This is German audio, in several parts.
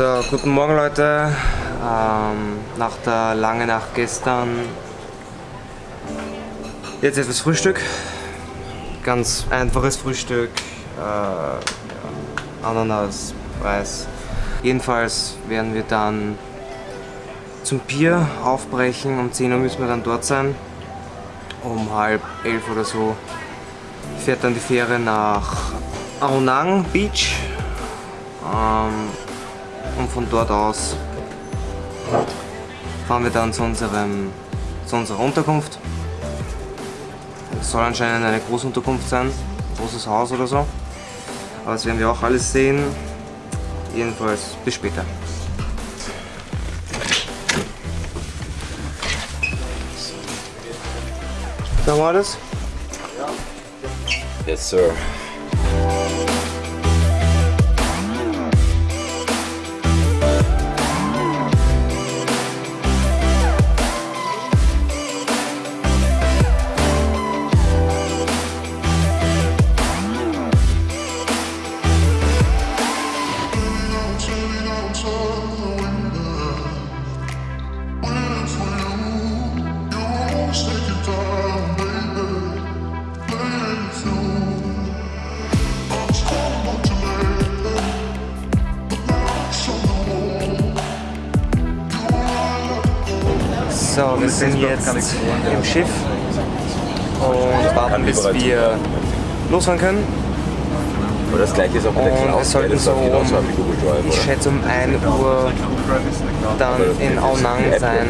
So, guten Morgen Leute. Ähm, nach der langen Nacht gestern jetzt etwas Frühstück. Ganz einfaches Frühstück. Äh, Ananas, Reis. Jedenfalls werden wir dann zum Pier aufbrechen. Um 10 Uhr müssen wir dann dort sein. Um halb elf oder so fährt dann die Fähre nach Aonang Beach. Ähm, und von dort aus fahren wir dann zu, unserem, zu unserer Unterkunft. Es soll anscheinend eine Großunterkunft sein, ein großes Haus oder so. Aber das werden wir auch alles sehen. Jedenfalls bis später. Sagen wir das? Yes, sir. Sind jetzt im Schiff und warten bis wir losfahren können. Aber das gleiche ist auch mit der Und Cloud. es sollten so um, ich schätze um 1 Uhr dann in Aonang sein.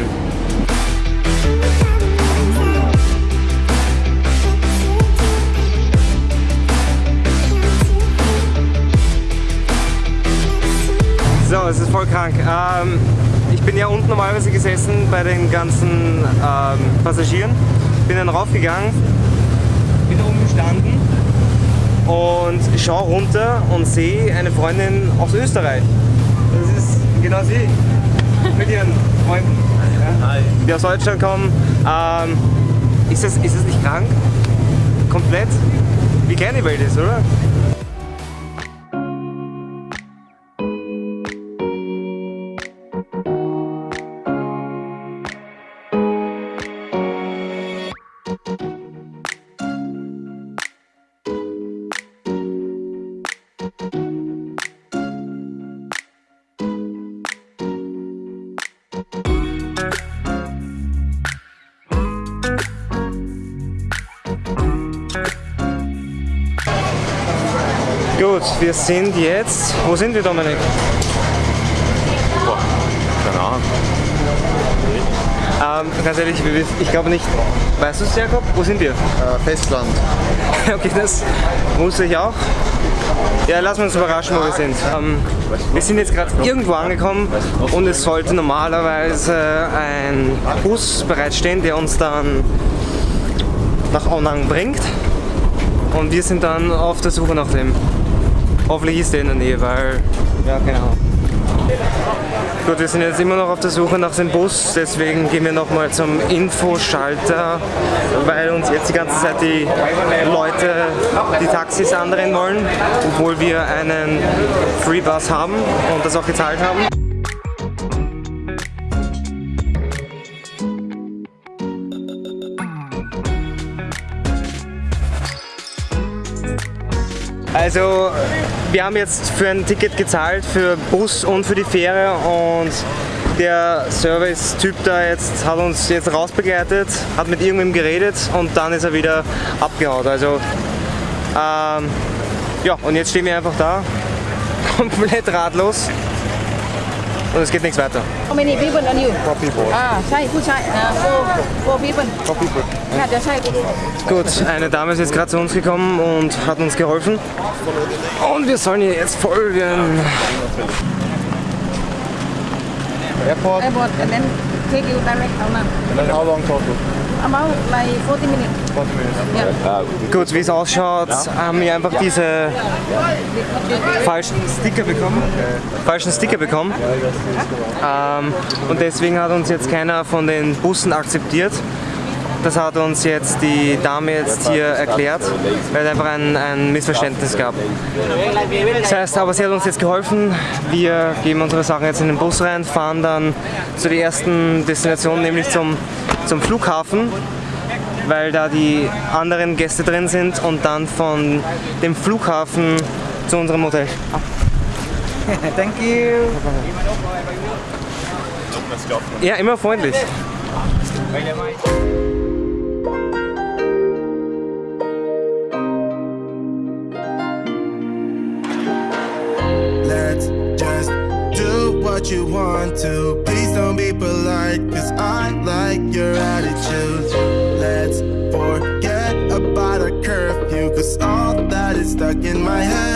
So, es ist voll krank. Ähm, ich bin ja unten normalerweise gesessen bei den ganzen ähm, Passagieren. Bin dann raufgegangen, bin da oben gestanden und schaue runter und sehe eine Freundin aus Österreich. Das ist genau sie. Mit ihren Freunden. Ja, die aus Deutschland kommen. Ähm, ist, das, ist das nicht krank? Komplett? Wie klein die Welt ist, oder? Gut, wir sind jetzt. Wo sind wir, Dominik? Boah, keine Ahnung. Ähm, ganz ehrlich, ich glaube nicht. Weißt du es, Jakob? Wo sind wir? Äh, Festland. Okay, das wusste ich auch. Ja, lassen wir uns überraschen, wo wir sind. Ähm, wir sind jetzt gerade irgendwo angekommen und es sollte normalerweise ein Bus bereitstehen, der uns dann nach Aonang bringt. Und wir sind dann auf der Suche nach dem. Hoffentlich ist der in der Nähe, weil, ja, Ahnung. Gut, wir sind jetzt immer noch auf der Suche nach dem Bus, deswegen gehen wir nochmal zum Infoschalter, weil uns jetzt die ganze Zeit die Leute die Taxis andrehen wollen, obwohl wir einen Freebus haben und das auch gezahlt haben. Also wir haben jetzt für ein Ticket gezahlt für Bus und für die Fähre und der Service-Typ da jetzt hat uns jetzt rausbegleitet, hat mit irgendwem geredet und dann ist er wieder abgehauen. Also ähm, ja und jetzt stehen wir einfach da, komplett ratlos und es geht nichts weiter. How many people are you? Four people. Ah, Chai, gut, Chai. Ah, four, four people. Four people. Ja, der Chai. Gut, Gut, eine Dame ist jetzt gerade zu uns gekommen und hat uns geholfen. Und wir sollen ihr jetzt folgen. Airport. Airport and then take you direct How long total? About like 40 minutes 40 minutes. yeah Gut, wie es ausschaut, haben wir einfach diese falschen Sticker bekommen. Falschen Sticker bekommen. Ähm, und deswegen hat uns jetzt keiner von den Bussen akzeptiert. Das hat uns jetzt die Dame jetzt hier erklärt, weil es einfach ein, ein Missverständnis gab. Das heißt, aber sie hat uns jetzt geholfen. Wir geben unsere Sachen jetzt in den Bus rein, fahren dann zu der ersten Destination, nämlich zum, zum Flughafen, weil da die anderen Gäste drin sind und dann von dem Flughafen zu unserem Hotel. Thank you. Ja, immer freundlich. What you want to. Please don't be polite, cause I like your attitude. Let's forget about a curfew, cause all that is stuck in my head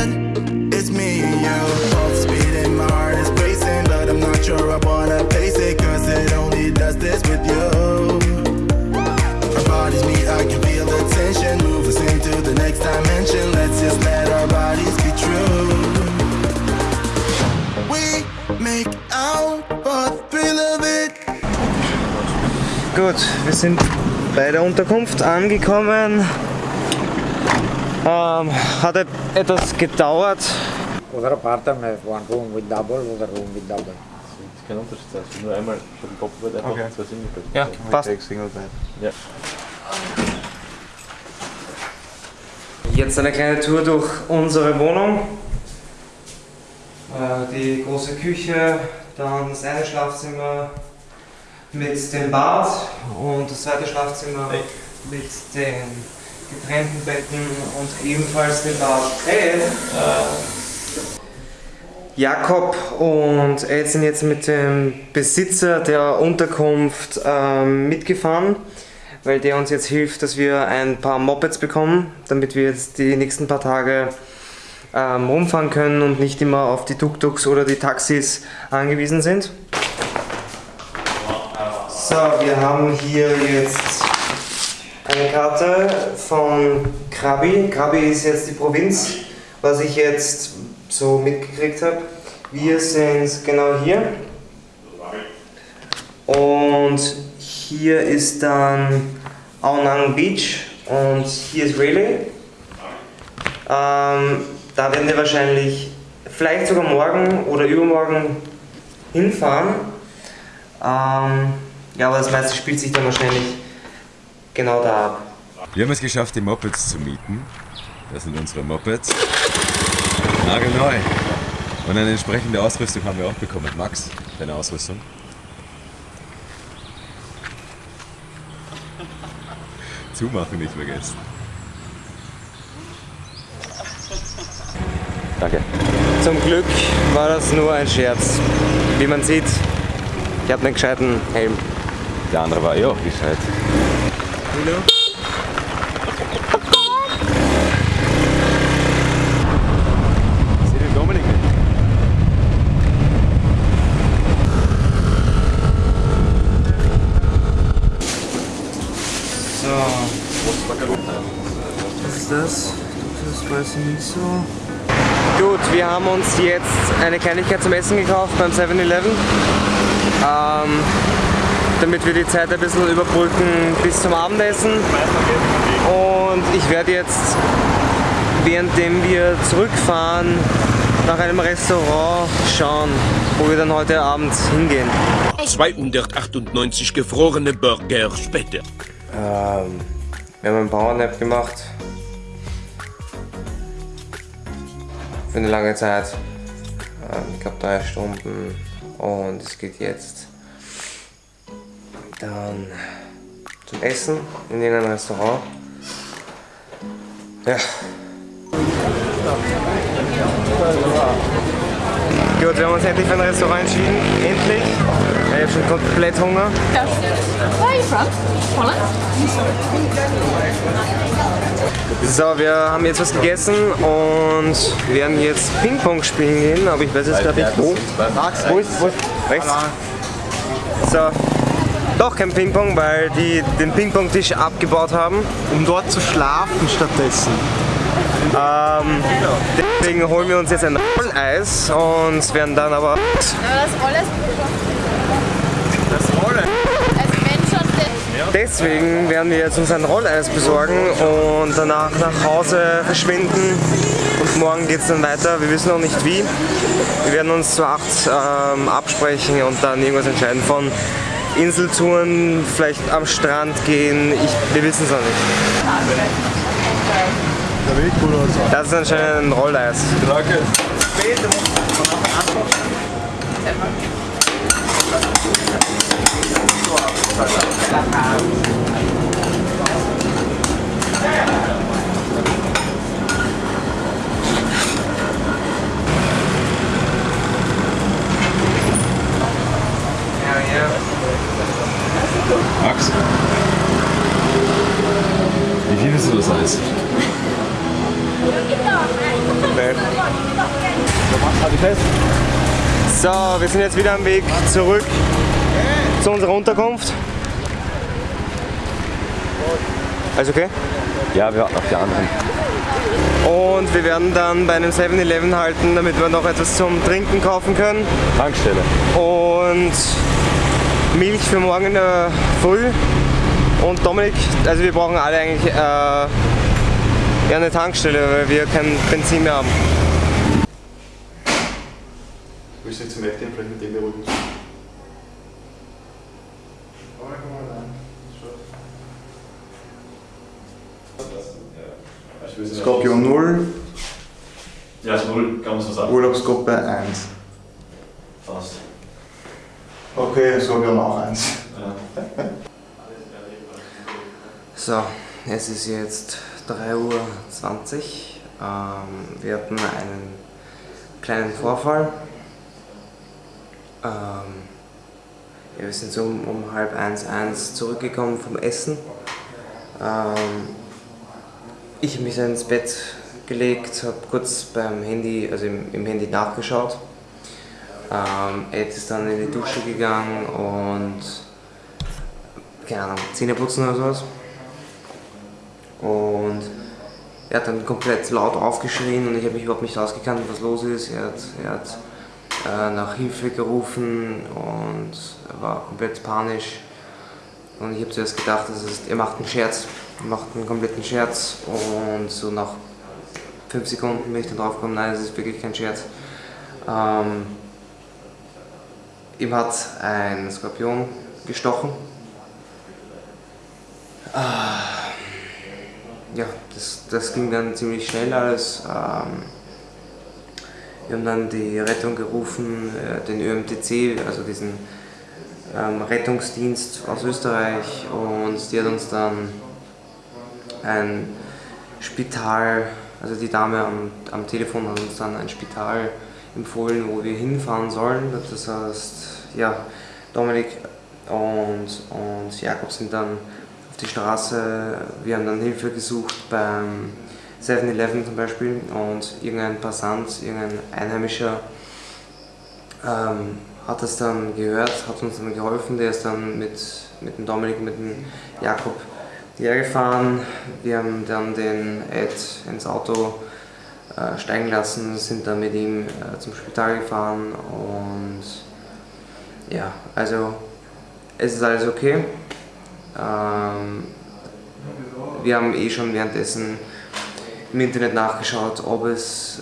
Gut, wir sind bei der Unterkunft angekommen. Ähm, hat et- etwas gedauert. Our apartment one room with double, a room with double. Kein Unterschied, also nur einmal für den Doppelbett, einfach Okay. zwei Singlebett. Ja, passt. Single bed. Ja. Jetzt eine kleine Tour durch unsere Wohnung. Äh, Die große Küche, dann das eine Schlafzimmer mit dem Bad und das zweite Schlafzimmer mit den getrennten Betten und ebenfalls dem Bad. Hey. Jakob und Ed sind jetzt mit dem Besitzer der Unterkunft ähm, mitgefahren, weil der uns jetzt hilft, dass wir ein paar Mopeds bekommen, damit wir jetzt die nächsten paar Tage ähm, rumfahren können und nicht immer auf die Tuk-Tuks oder die Taxis angewiesen sind. So, wir haben hier jetzt eine Karte von Krabi. Krabi ist jetzt die Provinz, was ich jetzt so mitgekriegt habe. Wir sind genau hier. Und hier ist dann Aonang Beach und hier ist Raleigh. Ähm, da werden wir wahrscheinlich vielleicht sogar morgen oder übermorgen hinfahren. Ähm, ja, aber das meiste spielt sich dann wahrscheinlich genau da ab. Wir haben es geschafft, die Mopeds zu mieten. Das sind unsere Mopeds. Nagelneu. Und eine entsprechende Ausrüstung haben wir auch bekommen. Max, deine Ausrüstung. Zumachen nicht vergessen. Danke. Zum Glück war das nur ein Scherz. Wie man sieht, ich habe einen gescheiten Helm. Der andere war eh auch gescheit. Nicht. So. Was ist das? Das weiß ich nicht so. Gut, wir haben uns jetzt eine Kleinigkeit zum Essen gekauft beim 7-Eleven. Ähm, damit wir die Zeit ein bisschen überbrücken bis zum Abendessen. Und ich werde jetzt, währenddem wir zurückfahren, nach einem Restaurant schauen, wo wir dann heute Abend hingehen. 298 gefrorene Burger später. Ähm, wir haben einen Powernap gemacht. Für eine lange Zeit. Ähm, ich glaube drei Stunden. Und es geht jetzt dann zum Essen in irgendein Restaurant. Ja. Gut, wir haben uns endlich für ein Restaurant entschieden. Endlich. Ich habe schon komplett Hunger. Where are you from? Holland? So, wir haben jetzt was gegessen und werden jetzt Ping-Pong spielen gehen, aber ich weiß jetzt gerade nicht wo. Wo ist, wo ist? Rechts? So. Doch kein Ping-Pong, weil die den Ping-Pong-Tisch abgebaut haben. Um dort zu schlafen stattdessen. Ähm, deswegen holen wir uns jetzt ein Rolleis und werden dann aber. Das alles. Das Rolle. Wenn schon der deswegen werden wir jetzt uns ein Rolleis besorgen und danach nach Hause verschwinden. Und morgen geht es dann weiter. Wir wissen noch nicht wie. Wir werden uns zu acht ähm, absprechen und dann irgendwas entscheiden von Inseltouren, vielleicht am Strand gehen. Ich, wir wissen es noch nicht. Das ist anscheinend ein Rolleis. Danke. Max? Wie viel ist das Eis? So, wir sind jetzt wieder am Weg zurück zu unserer Unterkunft. Alles okay? Ja, wir warten auf die anderen. Und wir werden dann bei einem 7-Eleven halten, damit wir noch etwas zum Trinken kaufen können. Tankstelle. Und Milch für morgen der Früh. Und Dominik, also wir brauchen alle eigentlich äh, ja, eine Tankstelle, weil wir kein Benzin mehr haben. Willst du nicht zum FDM vielleicht mit dem beruhigen? Skorpion 0, Ja, ist null, kann man so sagen. Urlaubsgruppe 1. Okay, Skorpion auch 1. Ja. So, es ist jetzt 3.20 Uhr. Ähm, wir hatten einen kleinen Vorfall. Ähm, ja, wir sind so um, um halb eins, eins zurückgekommen vom Essen. Ähm, ich habe mich ins Bett gelegt, habe kurz beim Handy, also im, im Handy nachgeschaut. Ähm, Ed ist dann in die Dusche gegangen und keine Ahnung, Zähne putzen oder sowas. Und er hat dann komplett laut aufgeschrien und ich habe mich überhaupt nicht ausgekannt, was los ist. Er hat, er hat äh, nach Hilfe gerufen und war komplett panisch. Und ich habe zuerst gedacht, das ist, er macht einen Scherz, er macht einen kompletten Scherz und so nach fünf Sekunden bin ich dann drauf gekommen, nein, das ist wirklich kein Scherz. Ähm, ihm hat ein Skorpion gestochen. Ah, ja, das, das ging dann ziemlich schnell alles. Ähm, wir haben dann die Rettung gerufen, äh, den ÖMTC, also diesen ähm, Rettungsdienst aus Österreich und die hat uns dann ein Spital, also die Dame am, am Telefon hat uns dann ein Spital empfohlen, wo wir hinfahren sollen. Das heißt, ja, Dominik und, und Jakob sind dann auf die Straße, wir haben dann Hilfe gesucht beim 7-Eleven zum Beispiel und irgendein Passant, irgendein Einheimischer ähm, hat das dann gehört, hat uns dann geholfen, der ist dann mit, mit dem Dominik, mit dem Jakob hergefahren. Wir haben dann den Ed ins Auto äh, steigen lassen, sind dann mit ihm äh, zum Spital gefahren und ja, also es ist alles okay. Ähm, wir haben eh schon währenddessen im Internet nachgeschaut, ob es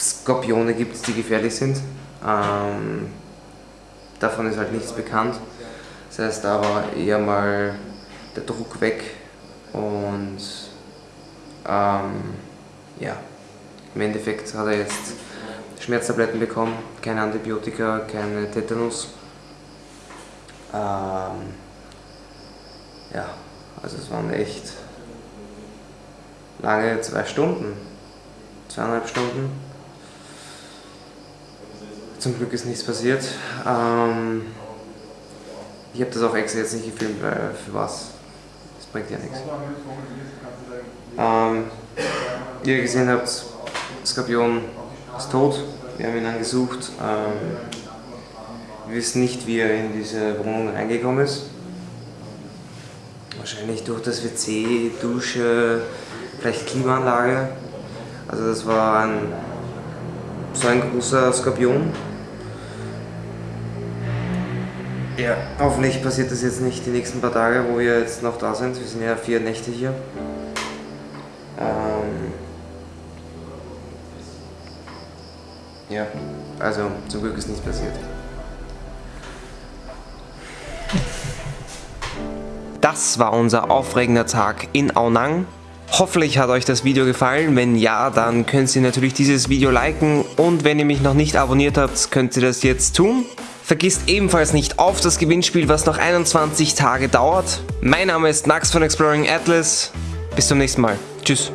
Skorpione gibt, die gefährlich sind. Ähm, davon ist halt nichts bekannt. Das heißt, da war eher mal der Druck weg und ähm, ja, im Endeffekt hat er jetzt Schmerztabletten bekommen, keine Antibiotika, keine Tetanus. Ähm, ja, also es waren echt lange zwei Stunden, zweieinhalb Stunden. Zum Glück ist nichts passiert. Ähm, ich habe das auch extra jetzt nicht gefilmt, weil für was? Das bringt ja nichts. Ähm, ihr gesehen habt, Skorpion ist tot. Wir haben ihn dann gesucht. Ähm, wir wissen nicht, wie er in diese Wohnung reingekommen ist. Wahrscheinlich durch das WC, Dusche, vielleicht Klimaanlage. Also das war ein, so ein großer Skorpion. Ja, hoffentlich passiert das jetzt nicht die nächsten paar Tage, wo wir jetzt noch da sind. Wir sind ja vier Nächte hier. Ähm ja, also zum Glück ist nichts passiert. Das war unser aufregender Tag in Aonang. Hoffentlich hat euch das Video gefallen. Wenn ja, dann könnt ihr natürlich dieses Video liken und wenn ihr mich noch nicht abonniert habt, könnt ihr das jetzt tun. Vergisst ebenfalls nicht auf das Gewinnspiel, was noch 21 Tage dauert. Mein Name ist Max von Exploring Atlas. Bis zum nächsten Mal. Tschüss.